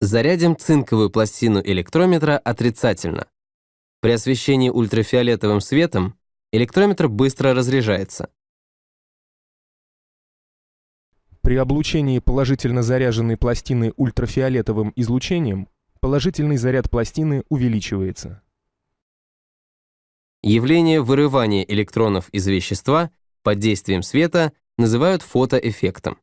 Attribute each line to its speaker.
Speaker 1: Зарядим цинковую пластину электрометра отрицательно. При освещении ультрафиолетовым светом электрометр быстро разряжается.
Speaker 2: При облучении положительно заряженной пластины ультрафиолетовым излучением положительный заряд пластины увеличивается.
Speaker 1: Явление вырывания электронов из вещества под действием света называют фотоэффектом.